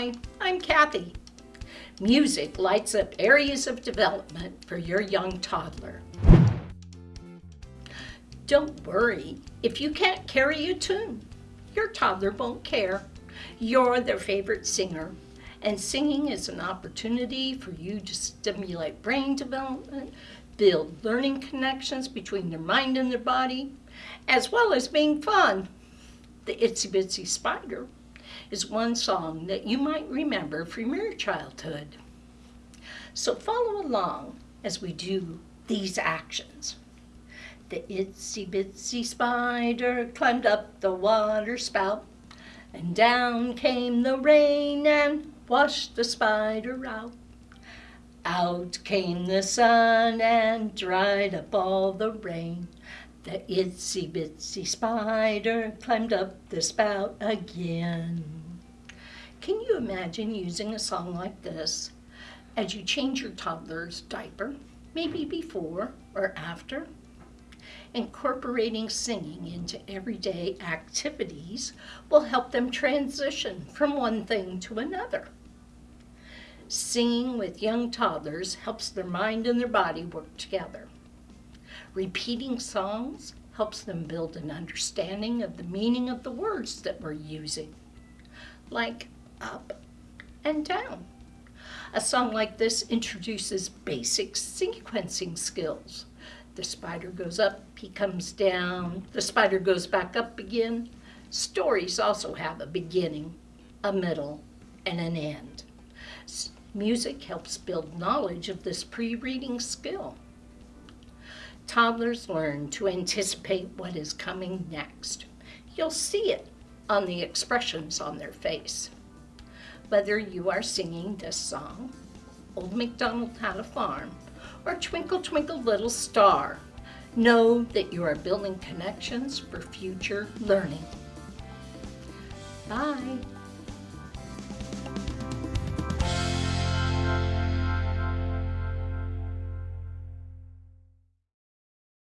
Hi, I'm Kathy. Music lights up areas of development for your young toddler. Don't worry if you can't carry a tune. Your toddler won't care. You're their favorite singer, and singing is an opportunity for you to stimulate brain development, build learning connections between their mind and their body, as well as being fun. The Itsy Bitsy Spider is one song that you might remember from your childhood. So follow along as we do these actions. The itsy bitsy spider climbed up the water spout, and down came the rain and washed the spider out. Out came the sun and dried up all the rain. The itsy bitsy spider climbed up the spout again. Can you imagine using a song like this as you change your toddler's diaper, maybe before or after? Incorporating singing into everyday activities will help them transition from one thing to another. Singing with young toddlers helps their mind and their body work together. Repeating songs helps them build an understanding of the meaning of the words that we're using, like up and down. A song like this introduces basic sequencing skills. The spider goes up, he comes down, the spider goes back up again. Stories also have a beginning, a middle, and an end. Music helps build knowledge of this pre-reading skill. Toddlers learn to anticipate what is coming next. You'll see it on the expressions on their face. Whether you are singing this song, Old MacDonald Had a Farm, or Twinkle Twinkle Little Star, know that you are building connections for future learning. Bye.